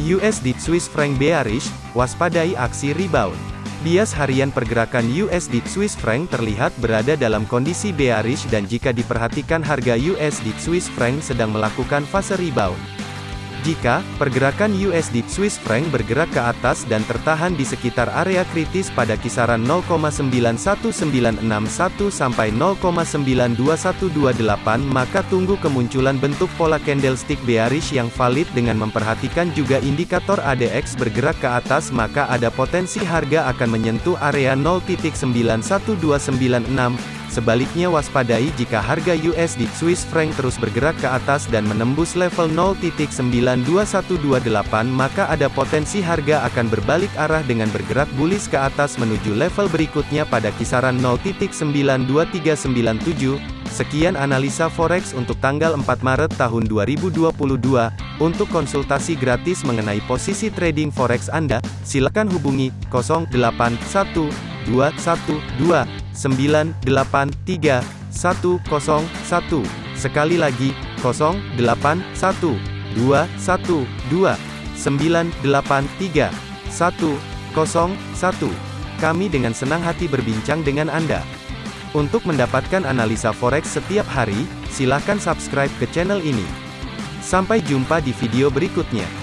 USD Swiss franc bearish, waspadai aksi rebound. Bias harian pergerakan USD Swiss franc terlihat berada dalam kondisi bearish dan jika diperhatikan harga USD Swiss franc sedang melakukan fase rebound. Jika pergerakan USD Swiss franc bergerak ke atas dan tertahan di sekitar area kritis pada kisaran 0,91961 sampai 0,92128 maka tunggu kemunculan bentuk pola candlestick bearish yang valid dengan memperhatikan juga indikator ADX bergerak ke atas maka ada potensi harga akan menyentuh area 0.91296 Sebaliknya waspadai jika harga USD Swiss franc terus bergerak ke atas dan menembus level 0.92128 maka ada potensi harga akan berbalik arah dengan bergerak bullish ke atas menuju level berikutnya pada kisaran 0.92397. Sekian analisa forex untuk tanggal 4 Maret tahun 2022. Untuk konsultasi gratis mengenai posisi trading forex Anda, silakan hubungi 081212 983 101. Sekali lagi, 081 212 983 101. Kami dengan senang hati berbincang dengan Anda. Untuk mendapatkan analisa forex setiap hari, silakan subscribe ke channel ini. Sampai jumpa di video berikutnya.